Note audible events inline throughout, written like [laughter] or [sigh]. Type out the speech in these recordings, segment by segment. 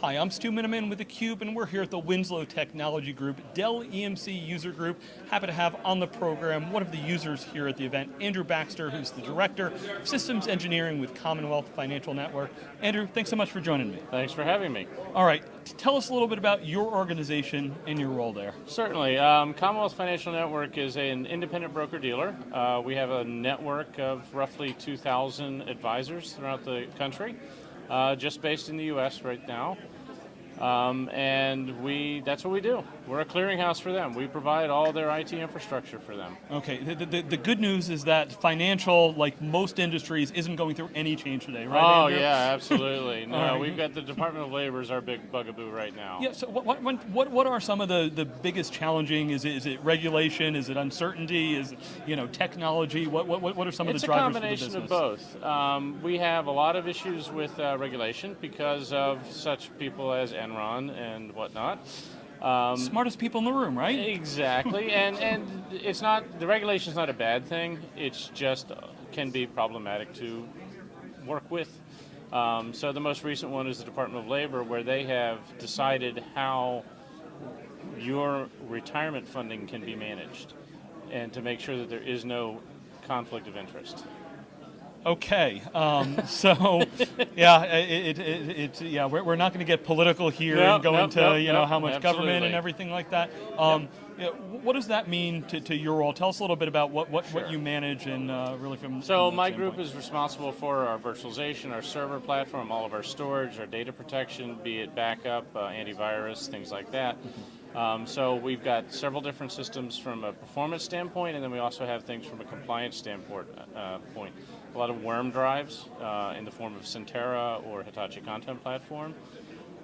Hi, I'm Stu Miniman with theCUBE and we're here at the Winslow Technology Group, Dell EMC User Group. Happy to have on the program one of the users here at the event, Andrew Baxter, who's the Director of Systems Engineering with Commonwealth Financial Network. Andrew, thanks so much for joining me. Thanks for having me. All right, tell us a little bit about your organization and your role there. Certainly. Um, Commonwealth Financial Network is an independent broker-dealer. Uh, we have a network of roughly 2,000 advisors throughout the country, uh, just based in the US right now. Um, and we that's what we do. We're a clearinghouse for them. We provide all their IT infrastructure for them. Okay, the, the, the, good news is that financial, like most industries, isn't going through any change today, right? Oh Andrew? yeah, [laughs] absolutely. No, right. we've got the Department of Labor is our big bugaboo right now. Yeah, so what, what, what, what are some of the, the biggest challenging, is it, is it regulation, is it uncertainty, is it, you know, technology, what, what, what are some it's of the drivers for the business? It's a combination of both. Um, we have a lot of issues with uh, regulation because of such people as Enron and whatnot. Um, Smartest people in the room, right? Exactly, [laughs] and and it's not the regulation is not a bad thing. It's just uh, can be problematic to work with. Um, so the most recent one is the Department of Labor, where they have decided how your retirement funding can be managed, and to make sure that there is no conflict of interest. Okay, um, so [laughs] yeah, it, it, it, yeah, we're, we're not going to get political here nope, and go nope, into nope, you know how much absolutely. government and everything like that. Um, yeah, what does that mean to, to, your role? Tell us a little bit about what, what, sure. what you manage and uh, really from. So from my standpoint. group is responsible for our virtualization, our server platform, all of our storage, our data protection, be it backup, uh, antivirus, things like that. Um, so we've got several different systems from a performance standpoint, and then we also have things from a compliance standpoint. Uh, point. A lot of worm drives uh, in the form of Centera or Hitachi Content Platform.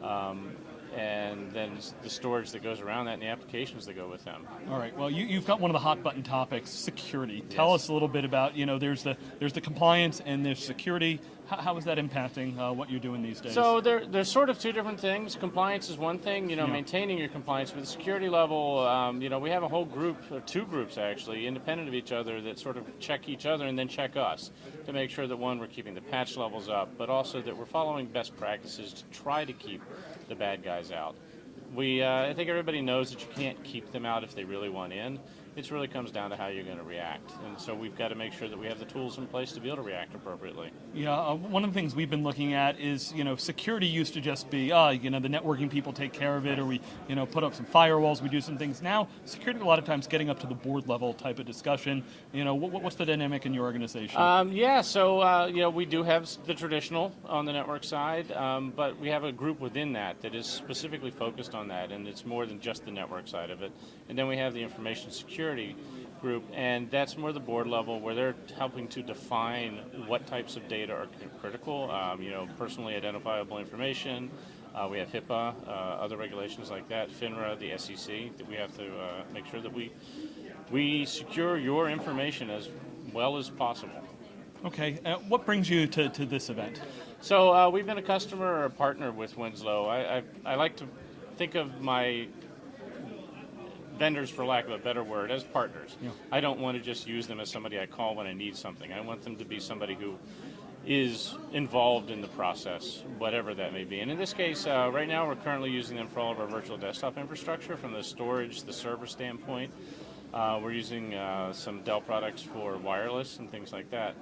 Um, and then the storage that goes around that and the applications that go with them. All right. Well, you, have got one of the hot button topics, security. Tell us a little bit about you know there's the there's the compliance and there's security. How, how is that impacting uh, what you're doing these days? So there, there's sort of two different things. Compliance is one thing, you know, yeah. maintaining your compliance. But the security level, um, you know, we have a whole group, or two groups actually, independent of each other that sort of check each other and then check us to make sure that one, we're keeping the patch levels up, but also that we're following best practices to try to keep the bad guys out. We, uh, I think everybody knows that you can't keep them out if they really want in. It really comes down to how you're going to react. And so we've got to make sure that we have the tools in place to be able to react appropriately. Yeah, uh, one of the things we've been looking at is, you know, security used to just be, uh, you know, the networking people take care of it, or we, you know, put up some firewalls, we do some things. Now, security a lot of times getting up to the board level type of discussion. You know, what, what's the dynamic in your organization? Um, yeah, so, uh, you know, we do have the traditional on the network side, um, but we have a group within that that is specifically focused on that, and it's more than just the network side of it. And then we have the information security security group, and that's more the board level where they're helping to define what types of data are critical. Um, you know, personally identifiable information. Uh, we have HIPAA, uh, other regulations like that, FINRA, the SEC. That we have to uh, make sure that we we secure your information as well as possible. Okay, uh, what brings you to, to this event? So uh, we've been a customer or a partner with Winslow. I, I, I like to think of my vendors, for lack of a better word, as partners. Yeah. I don't want to just use them as somebody I call when I need something. I want them to be somebody who is involved in the process, whatever that may be. And in this case, uh, right now we're currently using them for all of our virtual desktop infrastructure from the storage, the server standpoint. Uh, we're using uh, some Dell products for wireless and things like that.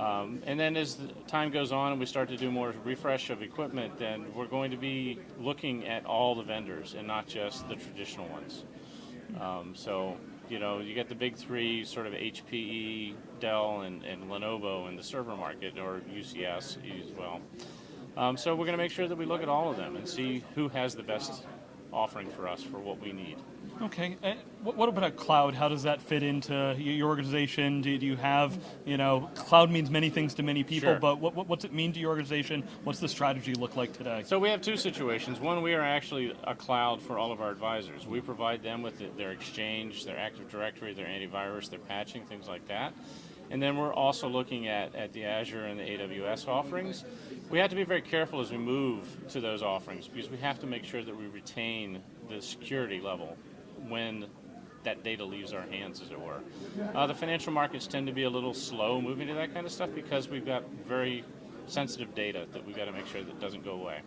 Um, and then as the time goes on and we start to do more refresh of equipment, then we're going to be looking at all the vendors and not just the traditional ones. Um, so, you know, you get the big three, sort of HPE, Dell, and, and Lenovo in the server market, or UCS as well. Um, so we're going to make sure that we look at all of them and see who has the best offering for us for what we need. Okay. Uh, what about cloud? How does that fit into your organization? Do, you have, you know, cloud means many things to many people, sure. but what, what's it mean to your organization? What's the strategy look like today? So we have two situations. One, we are actually a cloud for all of our advisors. We provide them with their Exchange, their Active Directory, their antivirus, their patching, things like that. And then we're also looking at, at the Azure and the AWS offerings. We have to be very careful as we move to those offerings because we have to make sure that we retain the security level when that data leaves our hands, as it were. Uh, the financial markets tend to be a little slow moving to that kind of stuff because we've got very sensitive data that we've got to make sure that doesn't go away.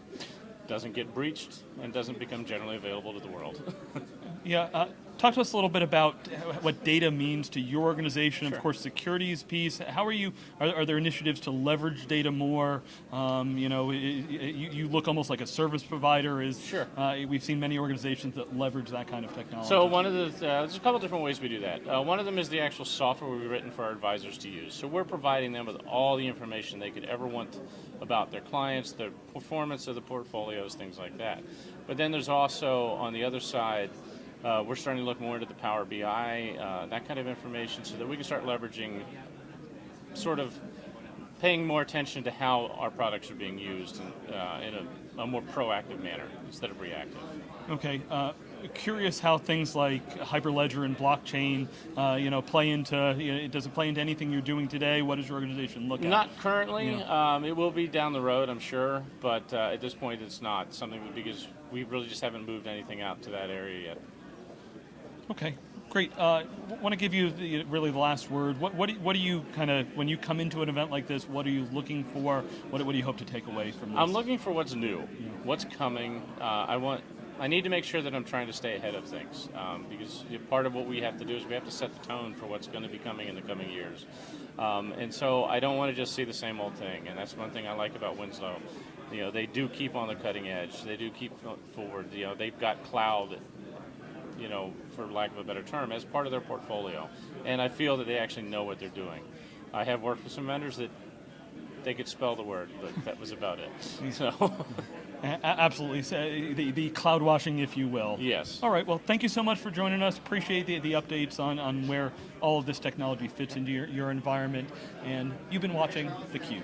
doesn't get breached and doesn't become generally available to the world. [laughs] Yeah, uh, talk to us a little bit about what data means to your organization. Sure. Of course, securities piece. How are you? Are, are there initiatives to leverage data more? Um, you know, i- i- you, you look almost like a service provider. Is Sure. Uh, we've seen many organizations that leverage that kind of technology. So one of the uh, there's a couple different ways we do that. Uh, one of them is the actual software we've written for our advisors to use. So we're providing them with all the information they could ever want about their clients, their performance of the portfolios, things like that. But then there's also on the other side. Uh, we're starting to look more into the Power BI, uh, that kind of information, so that we can start leveraging, sort of, paying more attention to how our products are being used in, uh, in a, a more proactive manner instead of reactive. Okay. Uh, curious how things like Hyperledger and blockchain, uh, you know, play into. You know, does it play into anything you're doing today? What does your organization look at? Not currently. Um, it will be down the road, I'm sure, but uh, at this point, it's not something because we really just haven't moved anything out to that area yet. Okay, great. Uh, want to give you the, really the last word. What, what, do, what do you kind of, when you come into an event like this, what are you looking for? What, what do you hope to take away from this? I'm looking for what's new, what's coming. Uh, I want. I need to make sure that I'm trying to stay ahead of things um, because part of what we have to do is we have to set the tone for what's going to be coming in the coming years. Um, and so I don't want to just see the same old thing. And that's one thing I like about Winslow. You know, they do keep on the cutting edge. They do keep forward. You know, they've got cloud you know, for lack of a better term, as part of their portfolio. And I feel that they actually know what they're doing. I have worked with some vendors that they could spell the word, but that was about it. [laughs] So, absolutely. So, uh, the, the cloud washing, if you will. yes. All right, well, thank you so much for joining us. Appreciate the, the updates on, on where all of this technology fits into your, your environment. And you've been watching theCUBE.